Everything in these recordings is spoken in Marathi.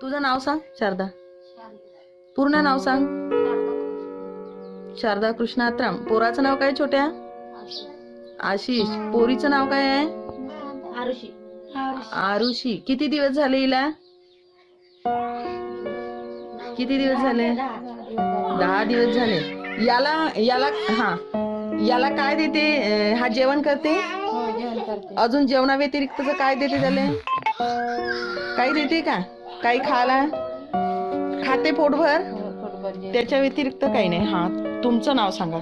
तुझं नाव सांग शारदा. पूर्ण नाव सांग. शारदा कृष्ण. आत्राम पोराचं नाव काय छोट्या? आशिष. पोरीचं नाव काय आहे? आरुषी. आरुषी. किती दिवस झाले हिला? किती दिवस झाले? दहा. दिवस झाले. याला याला हा. याला काय देते? हा जेवण करते? हो जेवण करते. अजून जेवणा व्यतिरिक्त काय देते त्याला? काही देते का? काही खायला खाते पोटभर? हो. त्याच्या व्यतिरिक्त काही नाही. हा तुमचं नाव सांगा.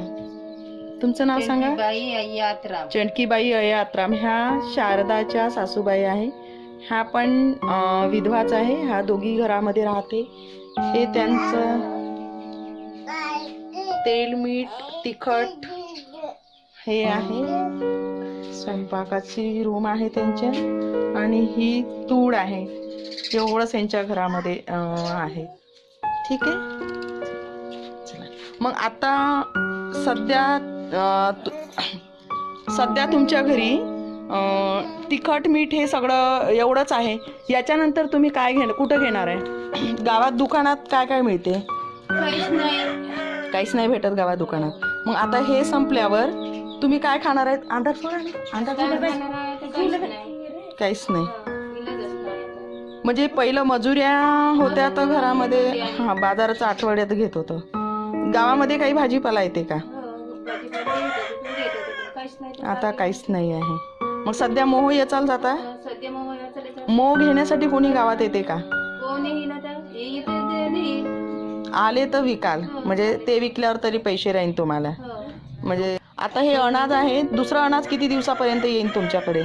तुमचं नाव सांगा? बाई आई यात्रा चणकीबाई अयात्राम ह्या शारदाच्या सासूबाई आहे. ह्या पण विधवाच आहे. ह्या दोघी घरामध्ये राहते. हे त्यांचं तेल मीठ तिखट हे आहे. स्वयंपाकाची रूम आहे त्यांच्या. आणि ही तूड आहे. एवढंच यांच्या घरामध्ये आहे ठीक आहे मग आता सध्या तु- सध्या तुमच्या घरी तिखट मीठ हे सगळं एवढंच आहे याच्यानंतर तुम्ही काय घेणार कुठं घेणार आहे गावात दुकानात काय काय मिळते काहीच नाही काहीच नाही भेटत गावात दुकानात मग आता हे संपल्यावर तुम्ही काय खाणार आहेत आंधार काहीच नाही म्हणजे पहिलं मजुऱ्या होत्या तर घरामध्ये हा बाजाराचं आठवड्यात घेत होतं. गावामध्ये काही भाजीपाला येते का? आता काहीच नाही आहे. मग सध्या मोह याचाल जाता? आता मोह घेण्यासाठी कोणी गावात येते का? आले तर विकाल. म्हणजे ते विकल्यावर तरी पैसे राहीन तुम्हाला. म्हणजे आता हे अनाज आहे दुसरा अनाज किती दिवसापर्यंत येईल तुमच्याकडे?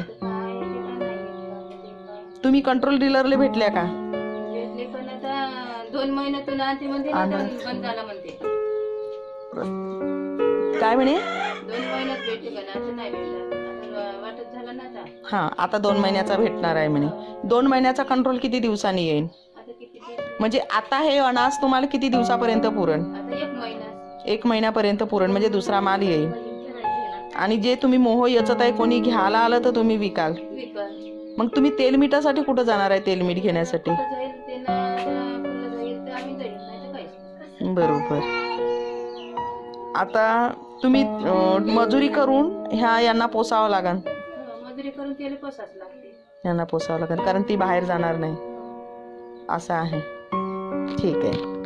तुम्ही कंट्रोल डीलरला भेटल्या का? भेटले पण आता दोन महिन्यातून आणते म्हणते ना, आणा. दोन बंद झाला म्हणते. काय म्हणे? दोन महिन्यात भेटले का ना आता नाही भेटलं. आता वाटत झालं ना आता. हा आता दोन महिन्याचा भेटणार आहे म्हणे. दोन महिन्याचा कंट्रोल किती दिवसांनी येईल आता किती दिवस? म्हणजे आता हे अनाज तुम्हाला किती दिवसापर्यंत पुरण? आता एक महिना. एक महिन्यापर्यंत पुरण म्हणजे दुसरा माल येईल आणि जे तुम्ही मोह याचत आहे कोणी घ्यायला आलं तर तुम्ही विकाल. विकल. मग तुम्ही तेल मिठासाठी कुठं जाणार आहे तेल मीठ घेण्यासाठी. बरोबर. आता तुम्ही मजुरी करून ह्या यांना पोसावं लागन. हो, यांना पोसावं लागेल कारण ती बाहेर जाणार नाही. असं आहे. ठीक आहे.